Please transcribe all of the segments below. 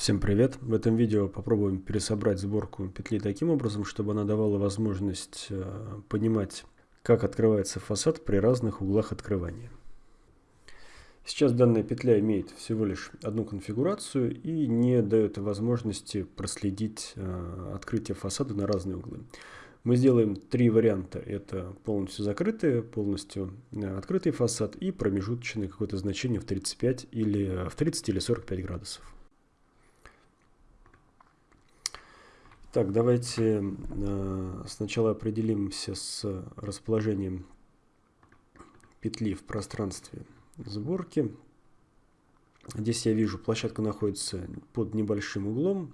Всем привет! В этом видео попробуем пересобрать сборку петли таким образом, чтобы она давала возможность э, понимать, как открывается фасад при разных углах открывания. Сейчас данная петля имеет всего лишь одну конфигурацию и не дает возможности проследить э, открытие фасада на разные углы. Мы сделаем три варианта. Это полностью закрытый, полностью э, открытый фасад и промежуточное какое-то значение в 35 или в 30 или 45 градусов. Так, давайте э, сначала определимся с расположением петли в пространстве сборки. Здесь я вижу, площадка находится под небольшим углом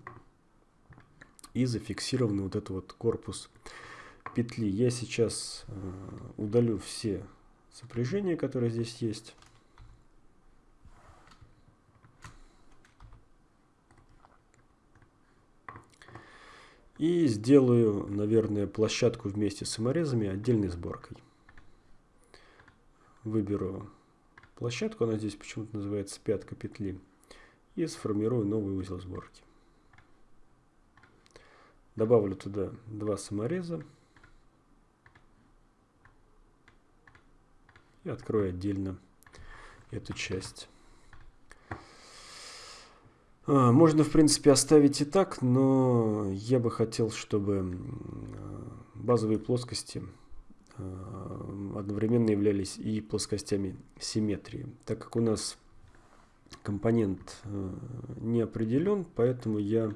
и зафиксирован вот этот вот корпус петли. Я сейчас э, удалю все сопряжения, которые здесь есть. И сделаю, наверное, площадку вместе с саморезами отдельной сборкой. Выберу площадку, она здесь почему-то называется пятка петли. И сформирую новый узел сборки. Добавлю туда два самореза. И открою отдельно эту часть. А, можно, в принципе, оставить и так, но я бы хотел, чтобы базовые плоскости а, одновременно являлись и плоскостями симметрии. Так как у нас компонент а, не определен, поэтому я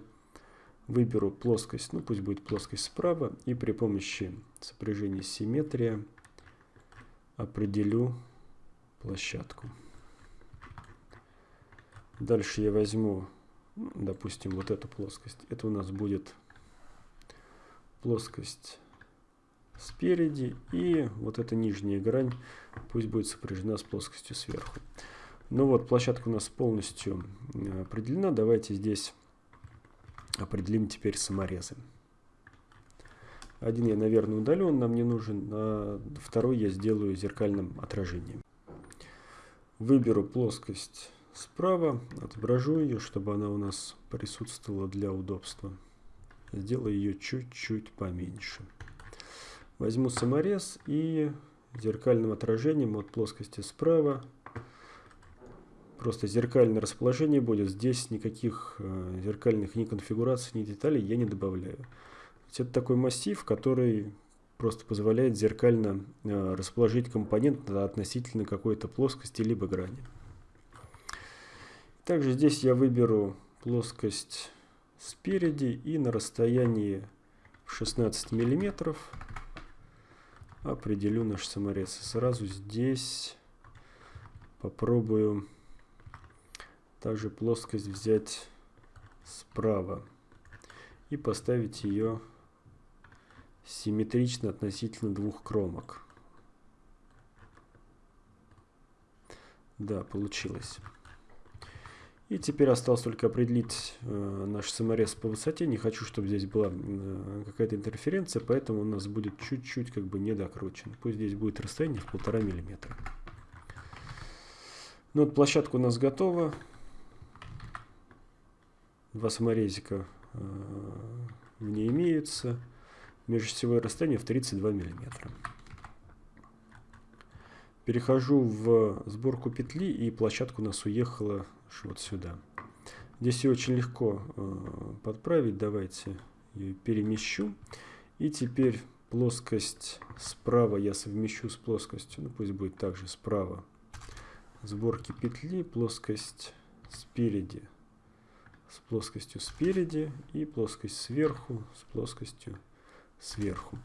выберу плоскость, ну пусть будет плоскость справа, и при помощи сопряжения симметрия определю площадку. Дальше я возьму допустим, вот эту плоскость. Это у нас будет плоскость спереди, и вот эта нижняя грань пусть будет сопряжена с плоскостью сверху. Ну вот, площадка у нас полностью э, определена. Давайте здесь определим теперь саморезы. Один я, наверное, удалю, он нам не нужен, а второй я сделаю зеркальным отражением. Выберу плоскость справа, отображу ее, чтобы она у нас присутствовала для удобства. Сделаю ее чуть-чуть поменьше. Возьму саморез и зеркальным отражением от плоскости справа. Просто зеркальное расположение будет. Здесь никаких э, зеркальных ни конфигураций, ни деталей я не добавляю. Это такой массив, который просто позволяет зеркально э, расположить компонент относительно какой-то плоскости либо грани. Также здесь я выберу плоскость спереди и на расстоянии 16 миллиметров определю наш саморез. Сразу здесь попробую также плоскость взять справа и поставить ее симметрично относительно двух кромок. Да, получилось. И теперь осталось только определить э, наш саморез по высоте. Не хочу, чтобы здесь была э, какая-то интерференция, поэтому у нас будет чуть-чуть как бы недокручен. Пусть здесь будет расстояние в полтора миллиметра. Ну вот площадка у нас готова. Два саморезика э, в ней имеются. Межосевое расстояние в 32 миллиметра. Перехожу в сборку петли и площадка у нас уехала вот сюда. Здесь ее очень легко э, подправить. Давайте ее перемещу. И теперь плоскость справа я совмещу с плоскостью, ну пусть будет также справа сборки петли, плоскость спереди с плоскостью спереди и плоскость сверху с плоскостью сверху.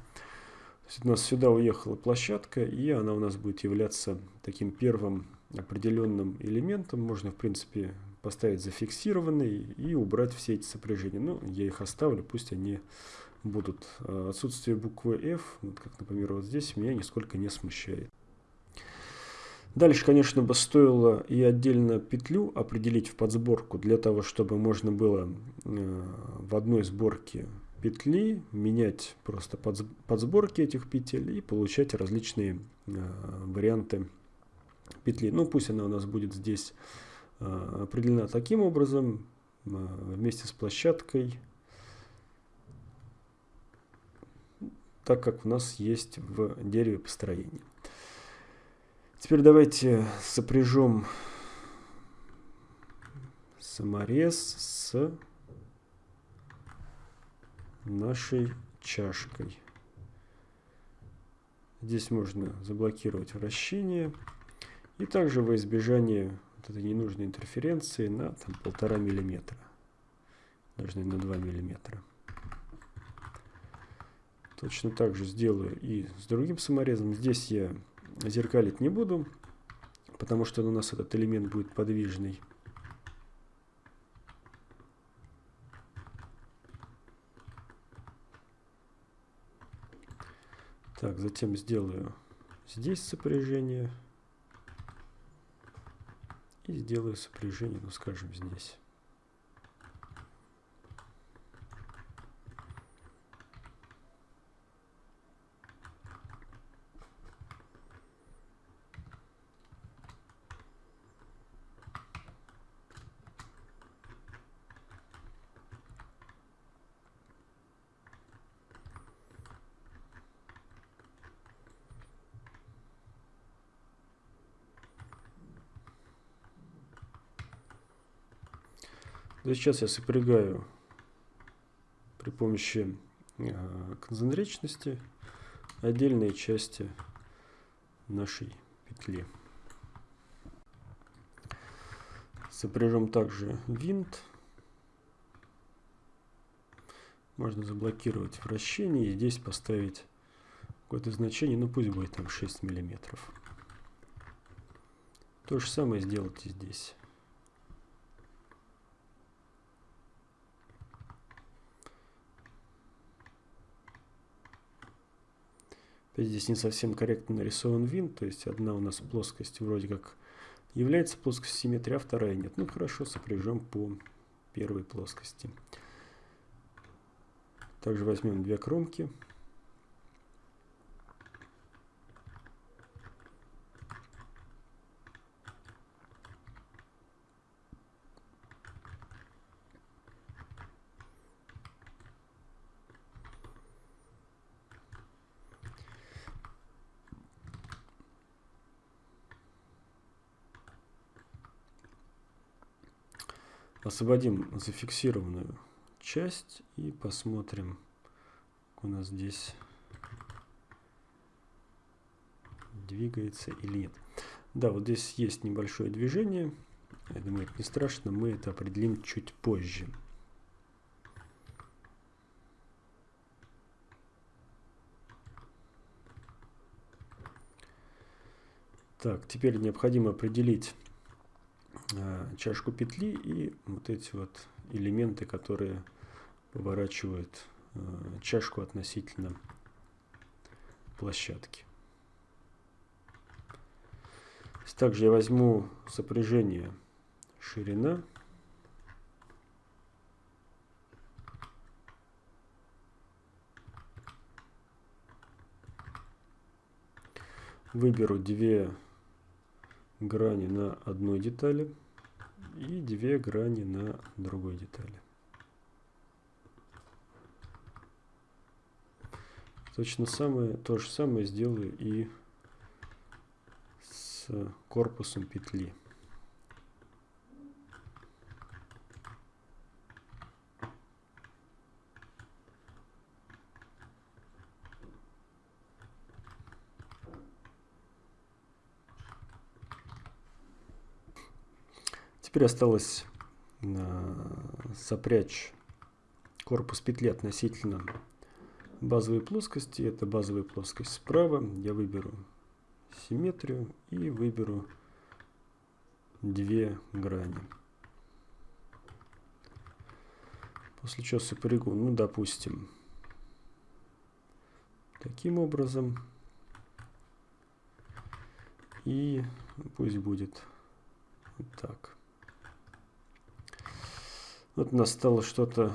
У нас сюда уехала площадка, и она у нас будет являться таким первым определенным элементом. Можно, в принципе, поставить зафиксированный и убрать все эти сопряжения. Ну, я их оставлю, пусть они будут. А отсутствие буквы F, вот как, например, вот здесь, меня нисколько не смущает. Дальше, конечно, бы стоило и отдельно петлю определить в подсборку, для того, чтобы можно было э, в одной сборке петли менять просто подсборки этих петель и получать различные э, варианты петли. Ну, пусть она у нас будет здесь э, определена таким образом. вместе с площадкой, так как у нас есть в дереве построение. Теперь давайте сопряжем саморез с нашей чашкой. Здесь можно заблокировать вращение. И также во избежание вот этой ненужной интерференции на там, полтора миллиметра. Даже на 2 миллиметра. Точно так же сделаю и с другим саморезом. Здесь я зеркалить не буду, потому что у нас этот элемент будет подвижный. Так, затем сделаю здесь сопряжение. И сделаю сопряжение, ну скажем, здесь. Да сейчас я сопрягаю при помощи э, концентричности отдельные части нашей петли. Сопряжем также винт. Можно заблокировать вращение и здесь поставить какое-то значение, ну пусть будет там 6 миллиметров. То же самое сделайте здесь. Здесь не совсем корректно нарисован винт, то есть одна у нас плоскость вроде как является плоскостью симметрии, а вторая нет. Ну хорошо, сопряжем по первой плоскости. Также возьмем две кромки. Освободим зафиксированную часть и посмотрим, как у нас здесь двигается или нет. Да, вот здесь есть небольшое движение. Я думаю, это не страшно, мы это определим чуть позже. Так, теперь необходимо определить чашку петли и вот эти вот элементы, которые поворачивают э, чашку относительно площадки. Также я возьму сопряжение ширина. Выберу две грани на одной детали и две грани на другой детали. Точно самое, то же самое сделаю и с корпусом петли. Теперь осталось э, сопрячь корпус петли относительно базовой плоскости. Это базовая плоскость справа. Я выберу симметрию и выберу две грани. После чего сопрягу, ну, допустим, таким образом. И пусть будет вот так. Вот у нас стало что-то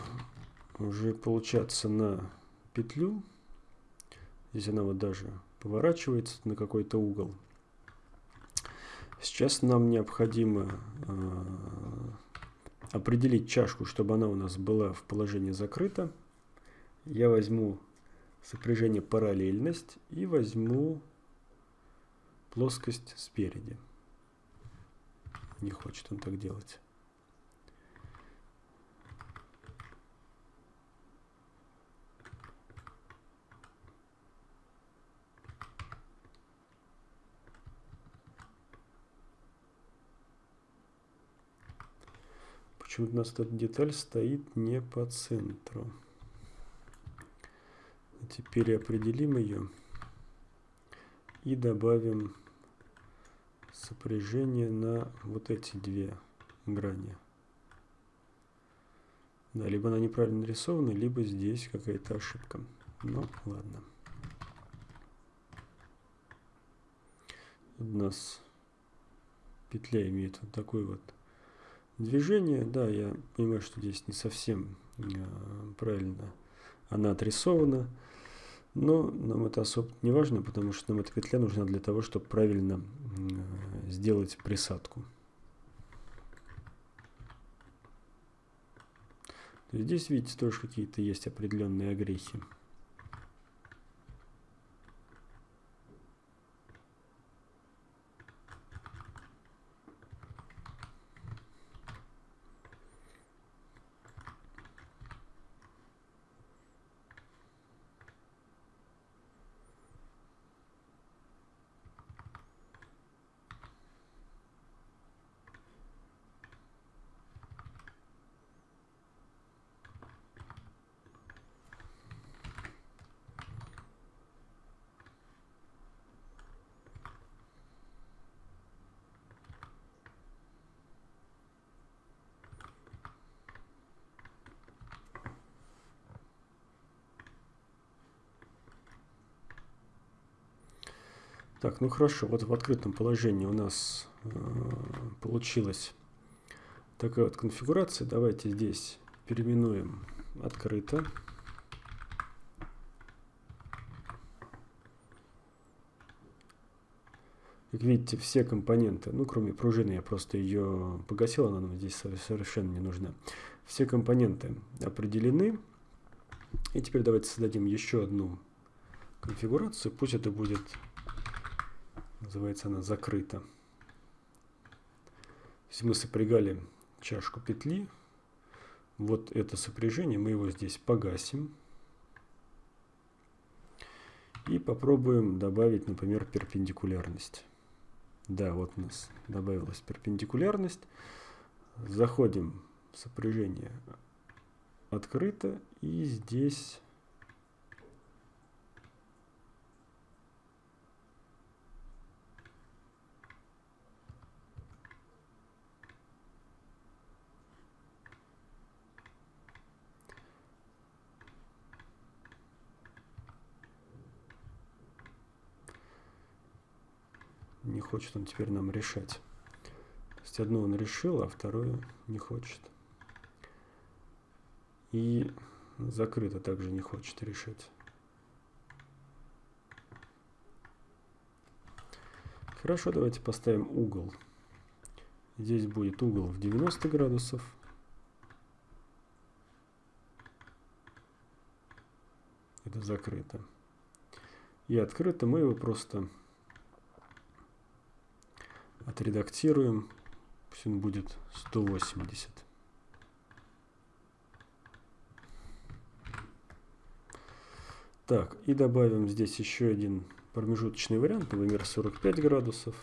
уже получаться на петлю. Здесь она вот даже поворачивается на какой-то угол. Сейчас нам необходимо э, определить чашку, чтобы она у нас была в положении закрыта, я возьму сопряжение параллельность и возьму плоскость спереди. Не хочет он так делать. Почему-то у нас эта деталь стоит не по центру. Теперь определим ее и добавим сопряжение на вот эти две грани. Да, либо она неправильно нарисована, либо здесь какая-то ошибка. Ну, ладно. У нас петля имеет вот такой вот движение. Да, я понимаю, что здесь не совсем э, правильно она отрисована. Но нам это особо не важно, потому что нам эта петля нужна для того, чтобы правильно э, сделать присадку. Здесь, видите, тоже какие-то есть определенные огрехи. Так, ну хорошо, вот в открытом положении у нас э, получилась такая вот конфигурация. Давайте здесь переименуем открыто. Как видите, все компоненты, ну кроме пружины, я просто ее погасил, она нам здесь совершенно не нужна. Все компоненты определены. И теперь давайте создадим еще одну конфигурацию. Пусть это будет Называется она закрыта. Если мы сопрягали чашку петли, вот это сопряжение, мы его здесь погасим. И попробуем добавить, например, перпендикулярность. Да, вот у нас добавилась перпендикулярность. Заходим в сопряжение открыто. И здесь не хочет он теперь нам решать. То есть одно он решил, а второе не хочет. И закрыто также не хочет решить. Хорошо, давайте поставим угол. Здесь будет угол в 90 градусов. Это закрыто. И открыто мы его просто отредактируем. Пусть он будет 180. Так, и добавим здесь еще один промежуточный вариант, например, 45 градусов.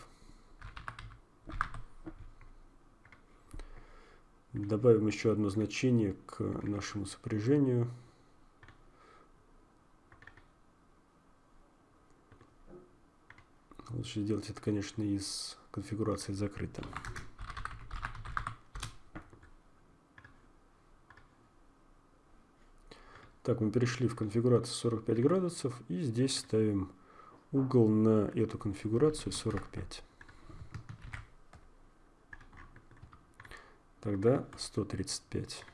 Добавим еще одно значение к нашему сопряжению. Лучше сделать это, конечно, из конфигурации закрыта. Так, мы перешли в конфигурацию 45 градусов и здесь ставим угол на эту конфигурацию 45. Тогда 135.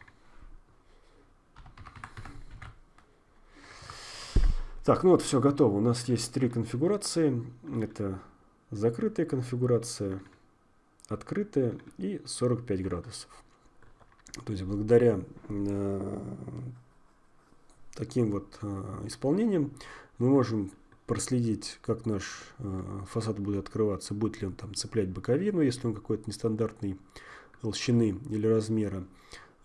Так, ну вот все готово. У нас есть три конфигурации. Это закрытая конфигурация, открытая и 45 градусов. То есть благодаря э, таким вот э, исполнением мы можем проследить, как наш э, фасад будет открываться, будет ли он там цеплять боковину, если он какой-то нестандартной толщины или размера.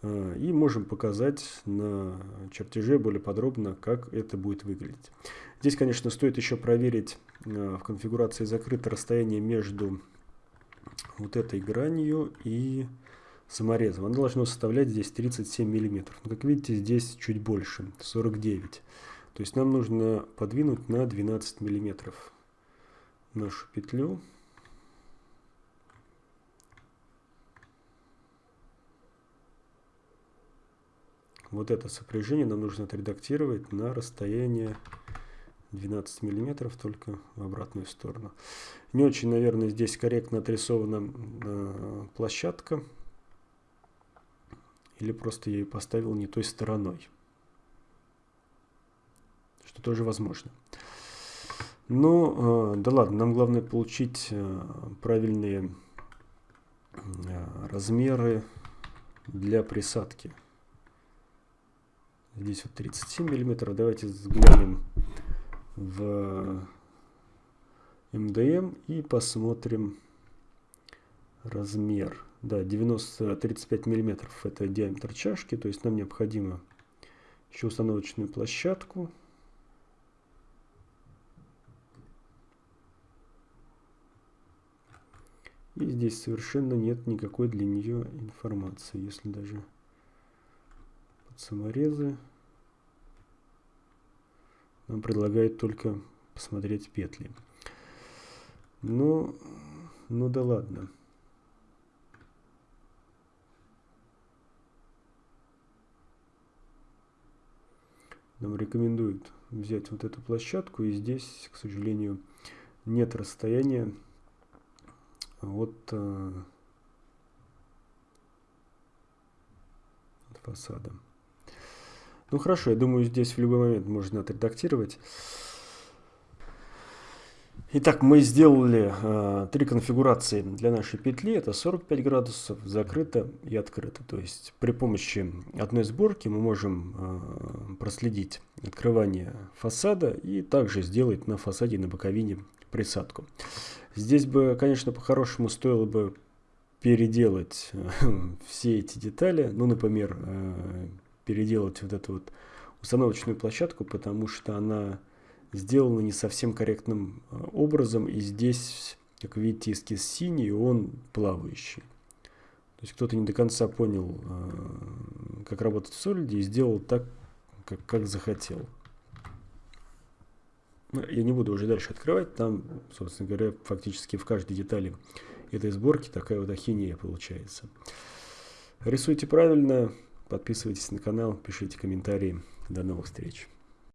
И можем показать на чертеже более подробно, как это будет выглядеть. Здесь, конечно, стоит еще проверить э, в конфигурации закрыто расстояние между вот этой гранью и саморезом. Оно должно составлять здесь 37 миллиметров. Но, как видите, здесь чуть больше, 49 то есть нам нужно подвинуть на 12 миллиметров нашу петлю. Вот это сопряжение нам нужно отредактировать на расстояние 12 миллиметров, только в обратную сторону. Не очень, наверное, здесь корректно отрисована э, площадка. Или просто я ее поставил не той стороной что тоже возможно. Ну, э, да ладно, нам главное получить э, правильные э, размеры для присадки. Здесь вот 37 миллиметров. Давайте взглянем в МДМ и посмотрим размер. Да, 90, 35 миллиметров это диаметр чашки, то есть нам необходимо еще установочную площадку. И здесь совершенно нет никакой для нее информации. Если даже саморезы нам предлагает только посмотреть петли. Ну, ну да ладно. Нам рекомендуют взять вот эту площадку. И здесь, к сожалению, нет расстояния от, э, от фасада. Ну хорошо, я думаю, здесь в любой момент можно отредактировать. Итак, мы сделали э, три конфигурации для нашей петли. Это 45 градусов, закрыто и открыто. То есть при помощи одной сборки мы можем э, проследить открывание фасада и также сделать на фасаде на боковине присадку. Здесь бы, конечно, по-хорошему стоило бы переделать э, все эти детали. Ну, например, э, переделать вот эту вот установочную площадку, потому что она сделана не совсем корректным э, образом. И здесь, как видите, эскиз синий, он плавающий. То есть кто-то не до конца понял, как работать в Solid и сделал так, как, как захотел. Ну, я не буду уже дальше открывать, там, собственно говоря, фактически в каждой детали этой сборки такая вот ахинея получается. Рисуйте правильно, подписывайтесь на канал, пишите комментарии. До новых встреч.